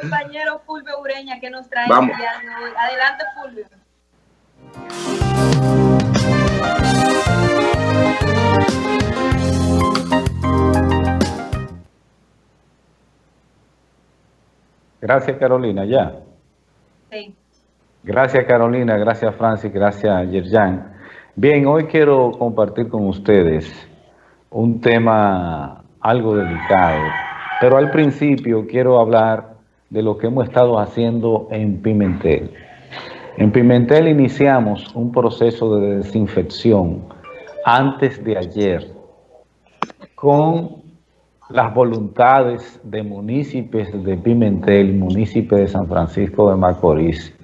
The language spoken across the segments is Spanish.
compañero Fulvio Ureña que nos trae Vamos. hoy. Adelante, Fulvio. Gracias, Carolina. Ya. Sí. Gracias, Carolina. Gracias, Francis. Gracias, Yerjan. Bien, hoy quiero compartir con ustedes un tema algo delicado, pero al principio quiero hablar de lo que hemos estado haciendo en Pimentel. En Pimentel iniciamos un proceso de desinfección antes de ayer con las voluntades de municipios de Pimentel, municipios de San Francisco de Macorís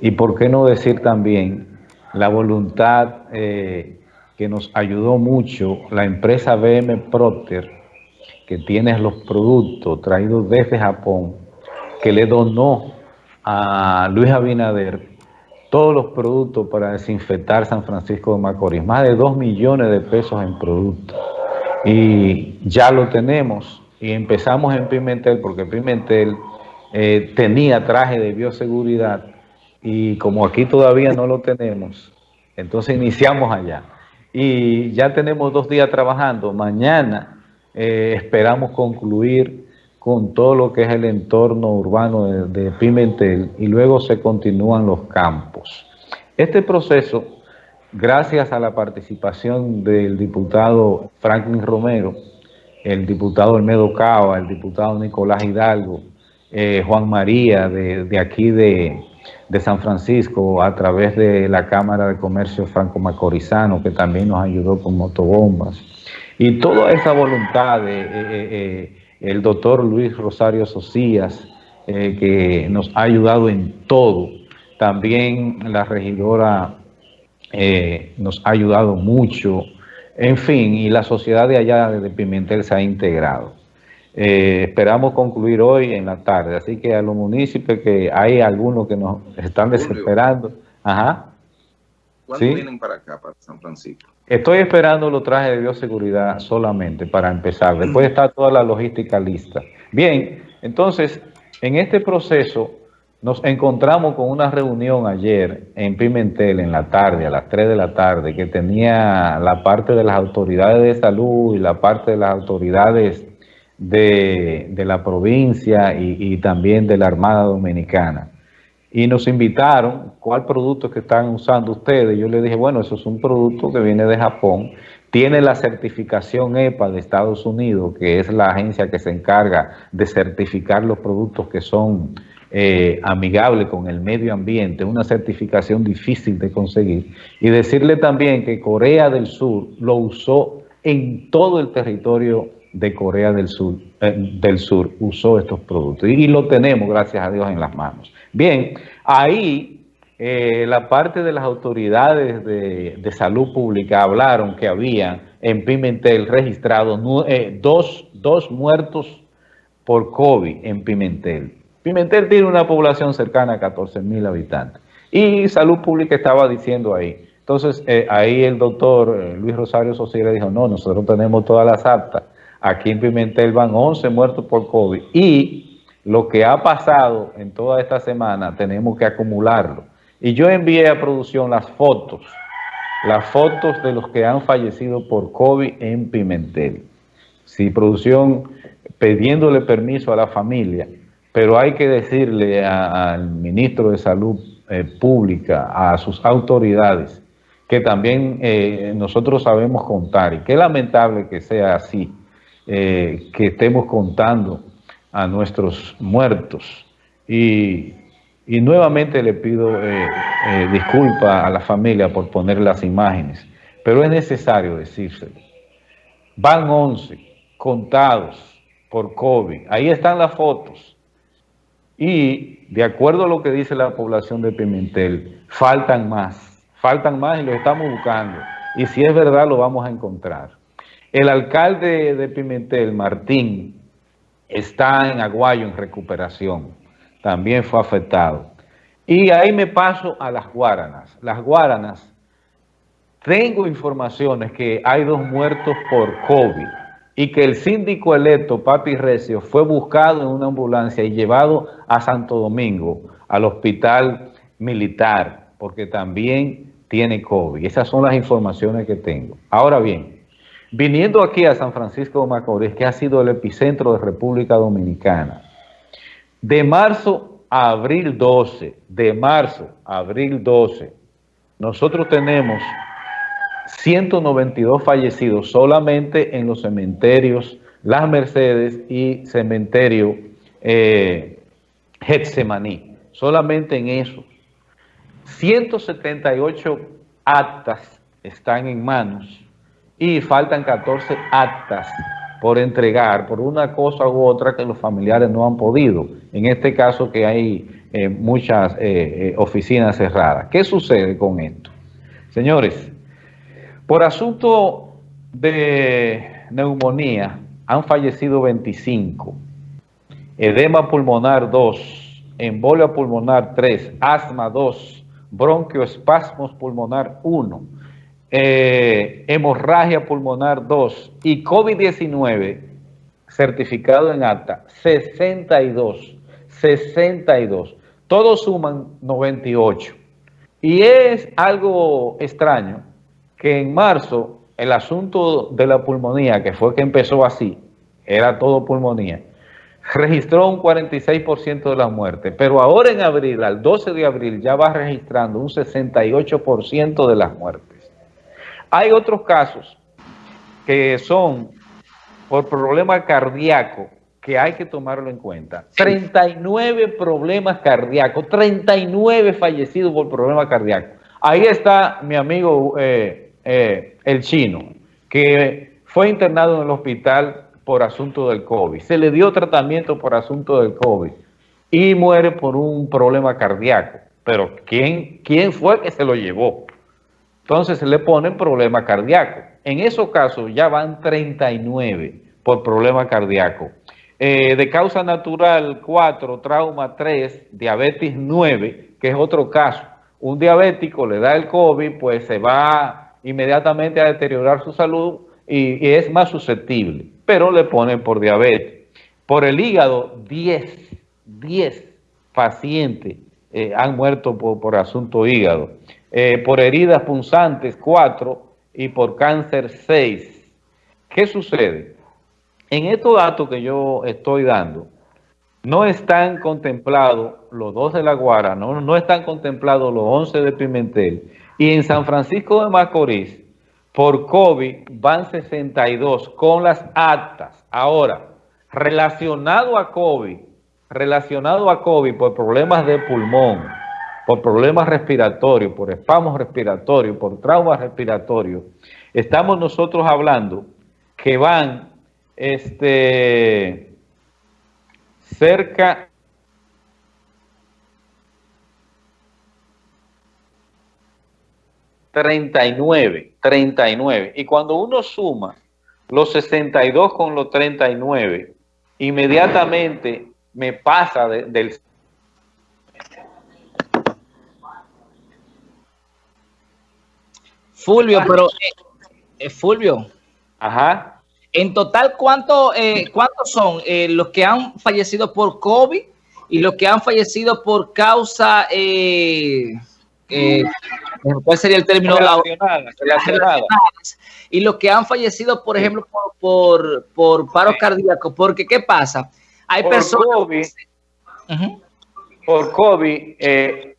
y por qué no decir también la voluntad eh, que nos ayudó mucho la empresa BM Procter que tiene los productos traídos desde Japón que le donó a Luis Abinader todos los productos para desinfectar San Francisco de Macorís, más de 2 millones de pesos en productos. Y ya lo tenemos y empezamos en Pimentel porque Pimentel eh, tenía traje de bioseguridad y como aquí todavía no lo tenemos, entonces iniciamos allá. Y ya tenemos dos días trabajando. Mañana eh, esperamos concluir con todo lo que es el entorno urbano de, Pimentel y luego se continúan los campos. Este proceso, gracias a la participación del diputado Franklin Romero, el diputado Olmedo Cava, el diputado Nicolás Hidalgo, eh, Juan María de, aquí de, San Francisco, a través de la Cámara de Comercio Franco Macorizano, que también nos ayudó con motobombas, y toda esa voluntad de... Eh, eh, el doctor Luis Rosario Socias, eh, que nos ha ayudado en todo. También la regidora eh, nos ha ayudado mucho. En fin, y la sociedad de allá de Pimentel se ha integrado. Eh, esperamos concluir hoy en la tarde, así que a los municipios que hay algunos que nos están desesperando. Ajá. ¿Cuándo vienen para acá, para San Francisco? Estoy esperando los trajes de bioseguridad solamente para empezar. Después está toda la logística lista. Bien, entonces, en este proceso nos encontramos con una reunión ayer en Pimentel en la tarde, a las 3 de la tarde, que tenía la parte de las autoridades de salud y la parte de las autoridades de, la provincia y también de la Armada Dominicana y nos invitaron, ¿cuál producto que están usando ustedes? Yo les dije, bueno, eso es un producto que viene de Japón, tiene la certificación EPA de Estados Unidos, que es la agencia que se encarga de certificar los productos que son eh, amigables con el medio ambiente, una certificación difícil de conseguir. Y decirle también que Corea del Sur lo usó en todo el territorio de Corea del Sur, eh, del Sur usó estos productos. Y, lo tenemos, gracias a Dios, en las manos. Bien, ahí eh, la parte de las autoridades de, salud pública hablaron que había en Pimentel registrado eh, dos, dos muertos por COVID en Pimentel. Pimentel tiene una población cercana a 14 mil habitantes. Y Salud Pública estaba diciendo ahí. Entonces, ahí el doctor Luis Rosario Sociedad dijo, no, nosotros tenemos todas las actas Aquí en Pimentel van 11 muertos por COVID. Y lo que ha pasado en toda esta semana tenemos que acumularlo. Y yo envié a producción las fotos, las fotos de los que han fallecido por COVID en Pimentel. Si producción pidiéndole permiso a la familia, pero hay que decirle al ministro de Salud eh, Pública, a sus autoridades, que también eh, nosotros sabemos contar, y qué lamentable que sea así, eh, que estemos contando a nuestros muertos. Y, nuevamente le pido eh, eh, disculpas a la familia por poner las imágenes, pero es necesario decírselo. Van 11 contados por COVID. Ahí están las fotos. Y de acuerdo a lo que dice la población de Pimentel, faltan más. Faltan más y lo estamos buscando. Y si es verdad, lo vamos a encontrar. El alcalde de Pimentel, Martín, está en Aguayo en recuperación. También fue afectado. Y ahí me paso a las Guaranas. Las Guaranas, tengo informaciones que hay dos muertos por COVID. y que el síndico electo, Papi Recio, fue buscado en una ambulancia y llevado a Santo Domingo, al hospital militar, porque también tiene COVID. Esas son las informaciones que tengo. Ahora bien, viniendo aquí a San Francisco de Macorís, que ha sido el epicentro de República Dominicana, de marzo a abril 12, de marzo a abril 12, nosotros tenemos 192 fallecidos solamente en los cementerios Las Mercedes y cementerio eh, Getsemaní, solamente en eso. 178 actas están en manos y faltan 14 actas por entregar por una cosa u otra que los familiares no han podido. En este caso que hay eh, muchas eh, eh, oficinas cerradas. ¿Qué sucede con esto? Señores, por asunto de neumonía han fallecido 25, edema pulmonar 2, embolia pulmonar 3, asma 2, bronquioespasmos pulmonar 1, eh, hemorragia pulmonar 2 y COVID-19 certificado en acta 62, 62, todos suman 98. Y es algo extraño que en marzo el asunto de la pulmonía, que fue que empezó así, era todo pulmonía, registró un 46% de las muertes, pero ahora en abril, al 12 de abril, ya va registrando un 68% de las muertes. Hay otros casos que son por problema cardíaco que hay que tomarlo en cuenta. 39 problemas cardíacos, 39 fallecidos por problema cardíaco. Ahí está mi amigo eh, eh, el chino, que fue internado en el hospital por asunto del COVID. Se le dio tratamiento por asunto del COVID y muere por un problema cardíaco. Pero ¿quién, quién fue que se lo llevó? Entonces le ponen problema cardíaco. En esos casos ya van 39 por problema cardíaco. Eh, de causa natural 4, trauma 3, diabetes 9, que es otro caso. Un diabético le da el COVID, pues se va inmediatamente a deteriorar su salud y, es más susceptible, pero le ponen por diabetes. Por el hígado, 10, 10 pacientes eh, han muerto por, asunto hígado. Eh, por heridas punzantes, 4 y por cáncer, 6. ¿Qué sucede? En estos datos que yo estoy dando, no están contemplados los dos de La Guara, no, no están contemplados los 11 de Pimentel, y en San Francisco de Macorís, por COVID, van 62 con las actas. Ahora, relacionado a COVID, relacionado a COVID por problemas de pulmón, por problemas respiratorios, por espasmos respiratorios, por traumas respiratorios, estamos nosotros hablando que van este, cerca 39, 39. Y cuando uno suma los 62 con los 39, inmediatamente me pasa del... Fulvio, pero... Eh, eh, Fulvio. Ajá. En total, ¿cuánto, eh, ¿cuántos son los que han fallecido por COVID y los que han fallecido por causa... ¿Cuál sería el término? Relacionadas, Y los que han fallecido, por ejemplo, por, por, paro cardíaco. Porque, ¿qué pasa? Hay personas... Por COVID, eh,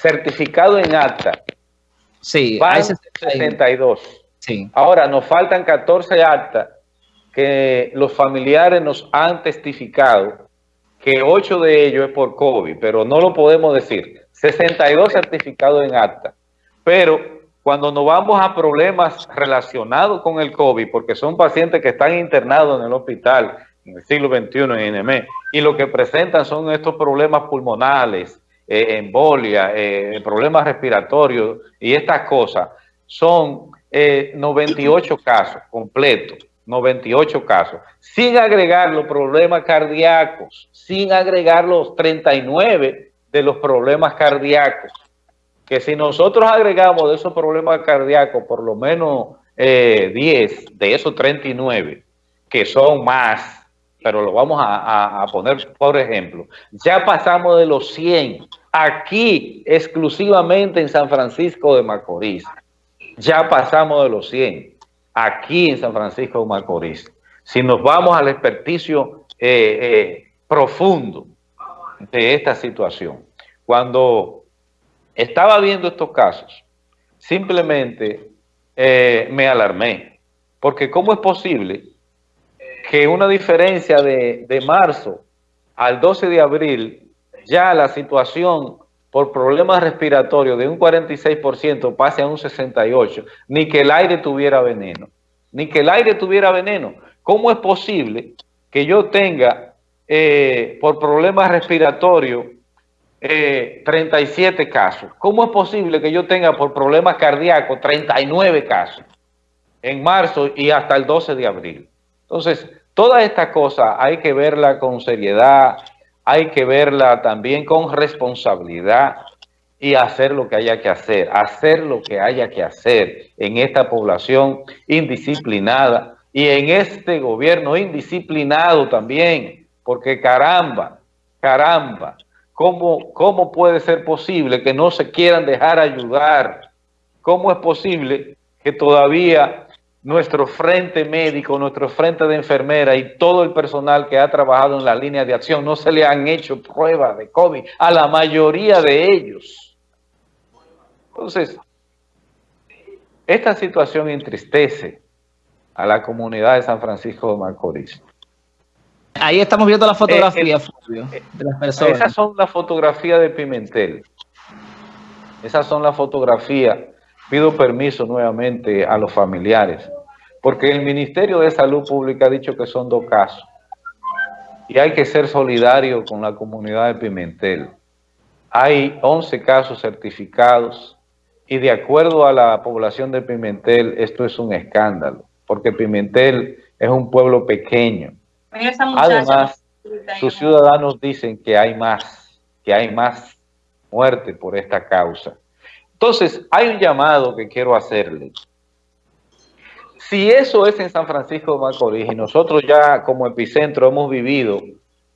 certificado en acta. Sí, hay 62. Sí. Ahora, nos faltan 14 actas que los familiares nos han testificado que 8 de ellos es por COVID, pero no lo podemos decir. 62 certificados en acta. Pero cuando nos vamos a problemas relacionados con el COVID, porque son pacientes que están internados en el hospital en el siglo XXI en NME, y lo que presentan son estos problemas pulmonales, eh, embolia, eh, problemas respiratorios y estas cosas, son 98 eh, casos completos, 98 casos, sin agregar los problemas cardíacos, sin agregar los 39 de los problemas cardíacos. Que si nosotros agregamos de esos problemas cardíacos por lo menos 10 eh, de esos 39, que son más, pero lo vamos a, a, poner por ejemplo, ya pasamos de los 100 aquí exclusivamente en San Francisco de Macorís. Ya pasamos de los 100 aquí en San Francisco de Macorís. Si nos vamos al experticio eh, eh, profundo de esta situación, cuando estaba viendo estos casos, simplemente eh, me alarmé, porque ¿cómo es posible que una diferencia de, de marzo al 12 de abril ya la situación por problemas respiratorios de un 46% pase a un 68%, ni que el aire tuviera veneno, ni que el aire tuviera veneno. ¿Cómo es posible que yo tenga eh, por problemas respiratorios 37 eh, casos? ¿Cómo es posible que yo tenga por problemas cardíacos 39 casos en marzo y hasta el 12 de abril? Entonces, toda esta cosa hay que verla con seriedad, hay que verla también con responsabilidad y hacer lo que haya que hacer, hacer lo que haya que hacer en esta población indisciplinada y en este gobierno indisciplinado también, porque caramba, caramba, ¿cómo, cómo puede ser posible que no se quieran dejar ayudar? ¿Cómo es posible que todavía nuestro frente médico, nuestro frente de enfermera y todo el personal que ha trabajado en la línea de acción, no se le han hecho pruebas de COVID a la mayoría de ellos. Entonces, esta situación entristece a la comunidad de San Francisco de Macorís. Ahí estamos viendo la fotografía, eh, eh, de las personas. Esas son las fotografías de Pimentel. Esas son las fotografías. Pido permiso nuevamente a los familiares porque el Ministerio de Salud Pública ha dicho que son dos casos. Y hay que ser solidario con la comunidad de Pimentel. Hay 11 casos certificados y de acuerdo a la población de Pimentel, esto es un escándalo, porque Pimentel es un pueblo pequeño. Además, sus ciudadanos dicen que hay más, que hay más muerte por esta causa. Entonces, hay un llamado que quiero hacerle si eso es en San Francisco de Macorís y nosotros ya como epicentro hemos vivido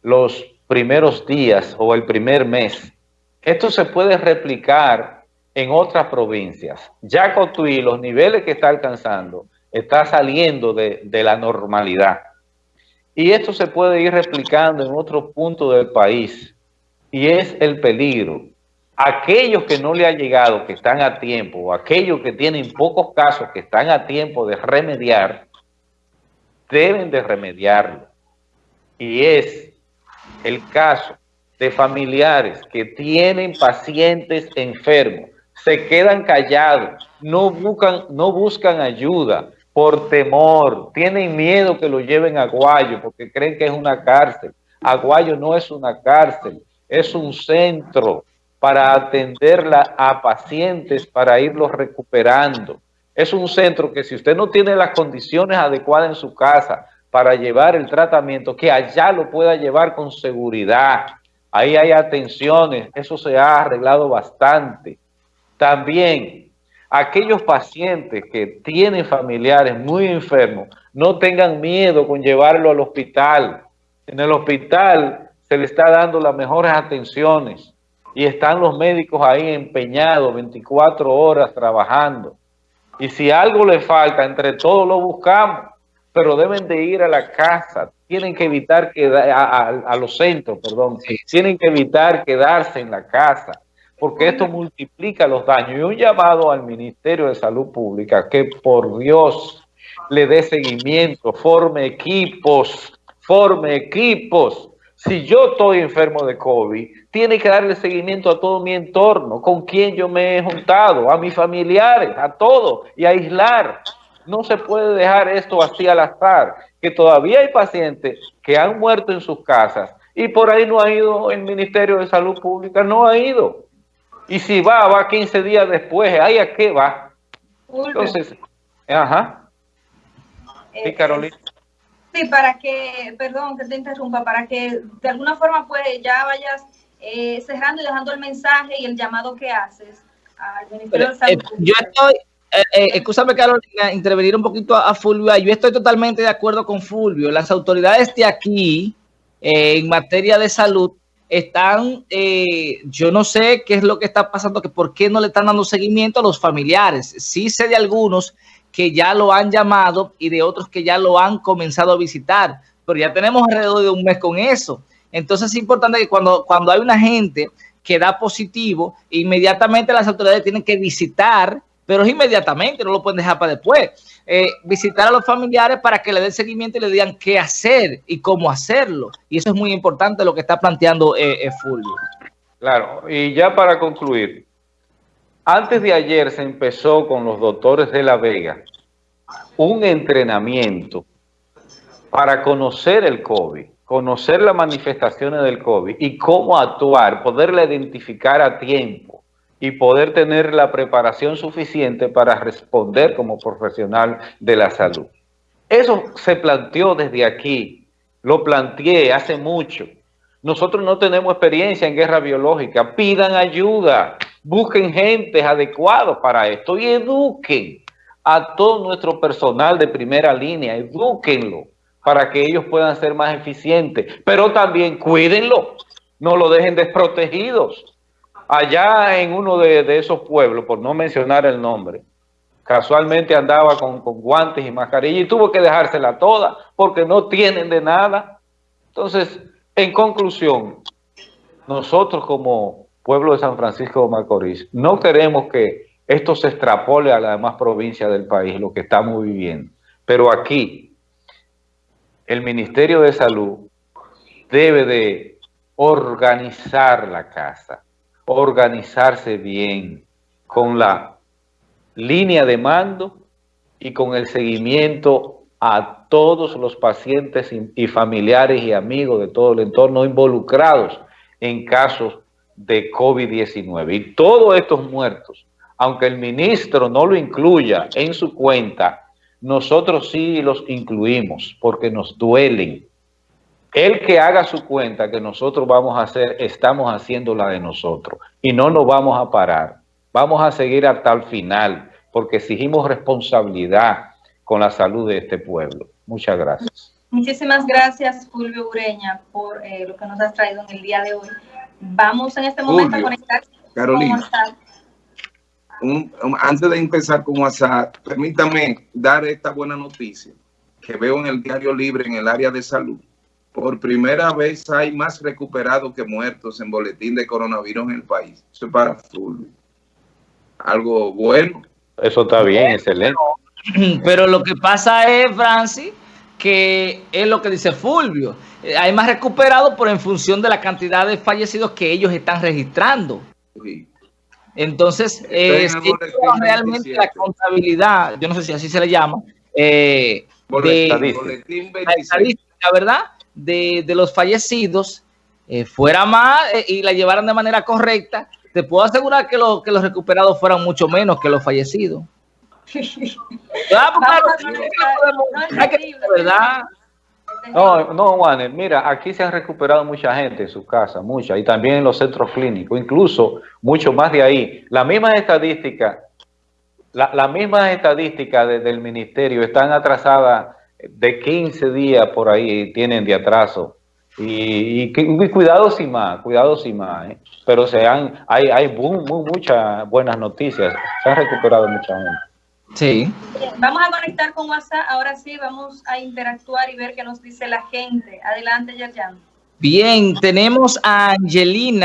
los primeros días o el primer mes, esto se puede replicar en otras provincias. Ya Cotuí, los niveles que está alcanzando, está saliendo de, de la normalidad. Y esto se puede ir replicando en otros puntos del país. Y es el peligro aquellos que no le ha llegado, que están a tiempo, o aquellos que tienen pocos casos que están a tiempo de remediar, deben de remediarlo. Y es el caso de familiares que tienen pacientes enfermos, se quedan callados, no buscan, no buscan ayuda por temor, tienen miedo que lo lleven a Guayo porque creen que es una cárcel. Aguayo no es una cárcel, es un centro para atenderla a pacientes, para irlos recuperando. Es un centro que si usted no tiene las condiciones adecuadas en su casa para llevar el tratamiento, que allá lo pueda llevar con seguridad. Ahí hay atenciones, eso se ha arreglado bastante. También, aquellos pacientes que tienen familiares muy enfermos, no tengan miedo con llevarlo al hospital. En el hospital se le está dando las mejores atenciones y están los médicos ahí empeñados 24 horas trabajando. Y si algo le falta, entre todos lo buscamos, pero deben de ir a la casa, tienen que evitar que a, los centros, perdón, tienen que evitar quedarse en la casa, porque esto multiplica los daños. Y un llamado al Ministerio de Salud Pública que por Dios le dé seguimiento, forme equipos, forme equipos si yo estoy enfermo de COVID, tiene que darle seguimiento a todo mi entorno, con quien yo me he juntado, a mis familiares, a todo, y aislar. No se puede dejar esto así al azar, que todavía hay pacientes que han muerto en sus casas y por ahí no ha ido el Ministerio de Salud Pública, no ha ido. Y si va, va 15 días después, ¿ahí a qué va? Entonces, ajá. Sí, eh, Carolina. Sí, para que, perdón que te interrumpa, para que de alguna forma pues ya vayas eh, cerrando y dejando el mensaje y el llamado que haces al Ministerio de Salud. Eh, yo estoy, eh, eh, escúchame Carolina, intervenir un poquito a, Fulvio. Yo estoy totalmente de acuerdo con Fulvio. Las autoridades de aquí, eh, en materia de salud, están, yo no sé qué es lo que está pasando, que por qué no le están dando seguimiento a los familiares. Sí sé de algunos que ya lo han llamado y de otros que ya lo han comenzado a visitar, pero ya tenemos alrededor de un mes con eso. Entonces es importante que cuando, cuando hay una gente que da positivo, inmediatamente las autoridades tienen que visitar, pero es inmediatamente, no lo pueden dejar para después. Eh, visitar a los familiares para que le den seguimiento y le digan qué hacer y cómo hacerlo. Y eso es muy importante lo que está planteando eh, eh, Fulvio. Claro, y ya para concluir, antes de ayer se empezó con los doctores de La Vega un entrenamiento para conocer el COVID conocer las manifestaciones del COVID y cómo actuar, poderla identificar a tiempo y poder tener la preparación suficiente para responder como profesional de la salud. Eso se planteó desde aquí, lo planteé hace mucho. Nosotros no tenemos experiencia en guerra biológica, pidan ayuda, busquen gente adecuados para esto y eduquen a todo nuestro personal de primera línea, eduquenlo para que ellos puedan ser más eficientes. Pero también cuídenlo, no lo dejen desprotegidos. Allá en uno de, esos pueblos, por no mencionar el nombre, casualmente andaba con, con, guantes y mascarilla y tuvo que dejársela toda porque no tienen de nada. Entonces, en conclusión, nosotros como pueblo de San Francisco de Macorís, no queremos que esto se extrapole a las demás provincias del país, lo que estamos viviendo. Pero aquí, el Ministerio de Salud debe de organizar la casa, organizarse bien con la línea de mando y con el seguimiento a todos los pacientes y familiares y amigos de todo el entorno involucrados en casos de COVID-19. Y todos estos muertos, aunque el ministro no lo incluya en su cuenta, nosotros sí los incluimos porque nos duelen. El que haga su cuenta que nosotros vamos a hacer, estamos haciendo la de nosotros y no nos vamos a parar. Vamos a seguir hasta el final porque exigimos responsabilidad con la salud de este pueblo. Muchas gracias. Muchísimas gracias, Fulvio Ureña, por eh, lo que nos has traído en el día de hoy. Vamos en este momento a conectar Carolina antes de empezar con WhatsApp, permítame dar esta buena noticia que veo en el Diario Libre en el área de salud. Por primera vez hay más recuperados que muertos en boletín de coronavirus en el país. Eso es para Fulvio. Algo bueno. Eso está bien, excelente. Pero lo que pasa es, Francis, que es lo que dice Fulvio. Eh, hay más recuperados, por en función de la cantidad de fallecidos que ellos están registrando. Sí. Entonces, es realmente la contabilidad, yo no sé si así se le llama, eh, de, la estadística, ¿verdad? De, los fallecidos eh, fuera más eh, y la llevaran de manera correcta, te puedo asegurar que, que los recuperados fueran mucho menos que los fallecidos. Ah, pues claro, ¿verdad? No, no, Juanes, mira, aquí se han recuperado mucha gente en su casa, mucha, y también en los centros clínicos, incluso mucho más de ahí. La misma estadística, la, misma estadística del ministerio están atrasadas de 15 días por ahí, tienen de atraso. Y, cuidado sin más, cuidado sin más, ¿eh? pero se han, hay, hay muchas buenas noticias, se han recuperado mucha gente. Sí. vamos a conectar con WhatsApp. Ahora sí, vamos a interactuar y ver qué nos dice la gente. Adelante, Yerjan. Bien, tenemos a Angelina.